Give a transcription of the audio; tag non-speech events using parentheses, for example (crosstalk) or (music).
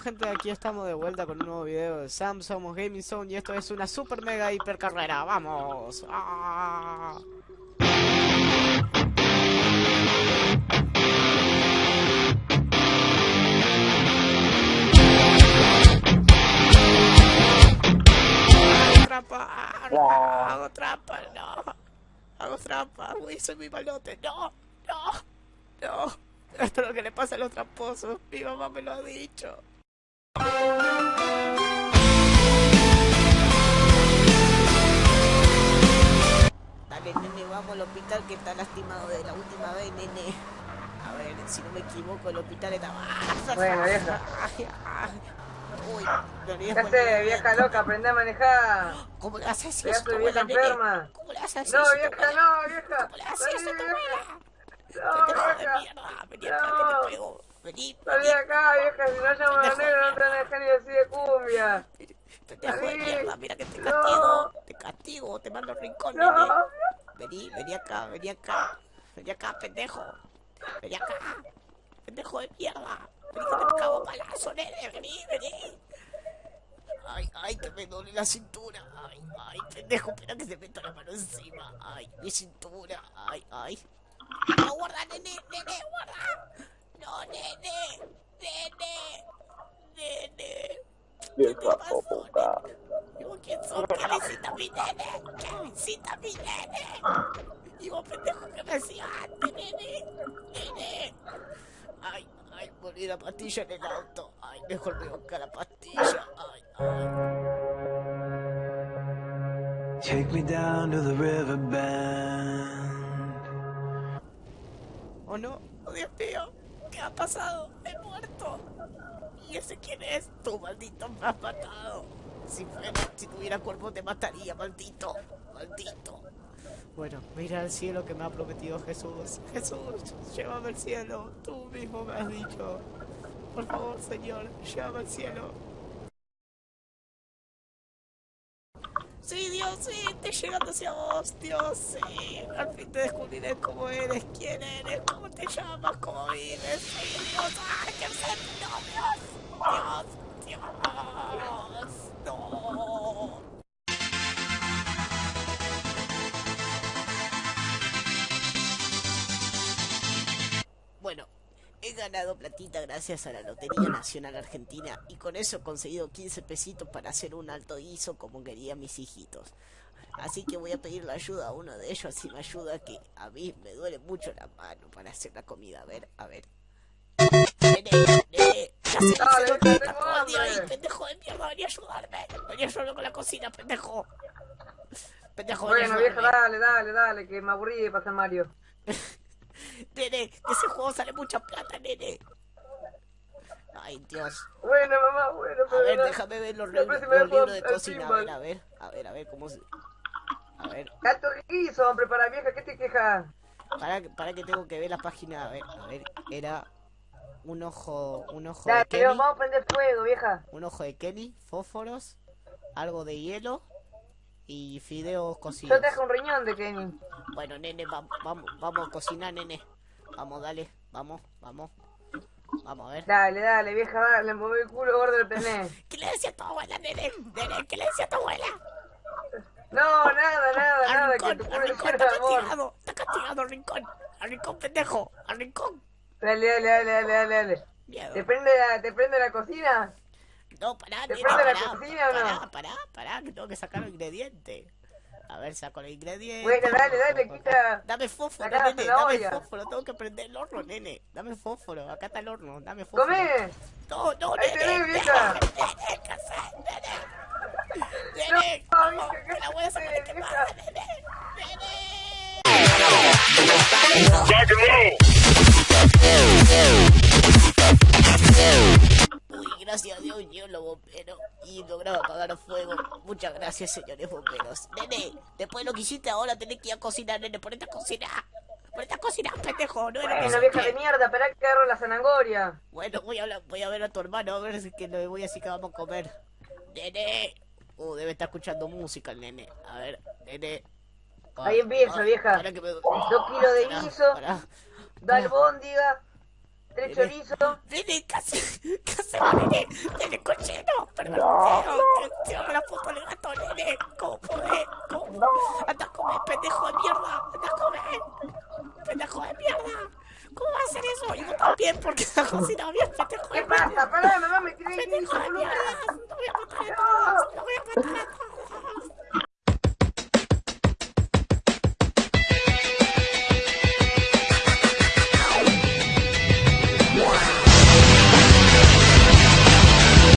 gente? Aquí estamos de vuelta con un nuevo video de Sam, Gaming Zone y esto es una super mega hiper carrera, ¡vamos! ¡Ah! Trampa, hago trampa, no, hago trampa, uy, soy muy malote, no, no, no, esto es lo que le pasa a los tramposos, mi mamá me lo ha dicho. Dale, nene, vamos al hospital que está lastimado de la última vez, nene. A ver, si no me equivoco, el hospital está... Bueno, (laughs) vieja. Uy, no le ¿Qué des haces, vuelta. vieja loca? Aprende a manejar. ¿Cómo le haces Ya eso vieja nene? enferma. ¿Cómo le haces No, eso a tu vieja, no, vieja. ¿Cómo le haces vieja. No, de vieja. mierda, vení acá No. que te pego. Vení, Salí vení. acá, vieja. Si no llamo a negros, no te van a dejar ni decir de cumbia. Pendejo de mierda, mira que te castigo. Te castigo, te mando al rincón. Vení, vení acá, vení acá. Vení acá, pendejo. Vení acá. Pendejo de mierda. Vení que te cago palazo, nene. Vení, vení. Ay, ay, que me duele la cintura. Ay, ay, pendejo, espera que se meto la mano encima. Ay, mi cintura. Ay, ay. No, guarda, nene, guarda. No, nene, nene, nene. ¿Qué visita mi nene? ¿Qué visita mi nene? Digo, pendejo, que me hacía antes, nene? Nene. Ay, ay, morí la pastilla en el auto. Ay, mejor me buscar la pastilla. Ay, ay. Take me down to the riverbend. ¿O no? Oh, Dios mío, ¿qué ha pasado? He muerto. ¿Y ese quién es? Tú, maldito, me has matado. Si fuera, si tuviera cuerpo te mataría, maldito. Maldito. Bueno, mira al cielo que me ha prometido Jesús. Jesús, llévame al cielo. Tú mismo me has dicho. Por favor, Señor, llévame al cielo. Sí, Dios, sí, estoy llegando hacia vos, Dios, sí. Al fin te descubriré cómo eres, quién eres, cómo te llamas, cómo vives. Sí, Dios, ¡ay, qué enfermo! Dios, he ganado platita gracias a la Lotería Nacional Argentina y con eso he conseguido 15 pesitos para hacer un alto ISO como querían mis hijitos. Así que voy a pedirle ayuda a uno de ellos si me ayuda que a mí me duele mucho la mano para hacer la comida. A ver, a ver. Nene, ya se Dale, tengo hambre. pendejo de mierda, vení a ayudarme. Con la cocina, pendejo. Pendejo, Bueno, vieja, dale, dale, dale, que me aburrí de pasar Mario. (laughs) Nene, de ese juego sale mucha plata, nene. Ay, Dios. Bueno, mamá, bueno, A ver, déjame ver los, los libros de cocina. A ver, a ver, a ver, a ver cómo se... A ver, Gato guiso, hombre, para vieja, ¿qué te quejas? para, para que tengo que ver la página. A ver, a ver, era un ojo, un ojo Dale, de vamos a prender fuego, vieja. un ojo de Kenny, fósforos, algo de hielo y fideos Yo cocidos. te dejo un riñón de Kenny. Bueno, nene, vamos, vamos, vamos a cocinar, nene. Vamos, dale, vamos, vamos. Vamos a ver. Dale, dale, vieja, dale, mueve el culo gordo del pené. (laughs) ¿Qué le decía a tu abuela, nene? Nene, ¿qué le decía a tu abuela? No, nada, nada, Al nada, que rincón, tu al culo rincón, está amor. castigado, está castigado, al rincón, al rincón, pendejo, al rincón. Dale, dale, dale, dale, dale, dale. Miedo. ¿Te prende la, te prende la cocina? No, pará, ¿Te nene, prende la pará, cocina o no? pará, pará, pará, que tengo que sacar los ingredientes. A ver, saco los ingredientes. Bueno, dale, dale, quita. Dame fósforo, Sacá la nene, dame zanahoria. fósforo, tengo que prender el horno, nene. Dame fósforo, acá está el horno, dame fósforo. ¡Come! No, no, Ahí nene. tenés, vieja. (laughs) gracias, señores bomberos. Nene, después de lo que hiciste ahora tenés que ir a cocinar, nene. Ponete a cocinar. Ponete a cocinar, pendejo. No era Bueno, que vieja de mierda, esperá que agarro la zanahoria. Bueno, voy a, hablar- voy a ver a tu hermano, a ver si que le voy a decir que vamos a comer. Nene. Uh, debe estar escuchando música el nene. A ver, nene. Ahí empieza, vieja. Para que me... Dos kilos de guiso, pará. da albóndiga, tres chorizos. Nene, casi, mierda! ¿Cómo va a hacer eso? Y vos también, porque la cocina bien, pendejo de ¿Qué mierda. pasa? Pará, mamá, me aquí, Pendejo de mierda. No voy a matar a todos. No voy a matar a todos.